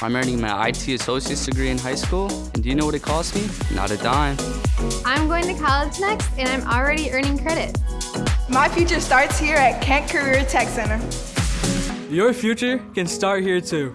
I'm earning my IT associate's degree in high school, and do you know what it cost me? Not a dime. I'm going to college next, and I'm already earning credit. My future starts here at Kent Career Tech Center. Your future can start here too.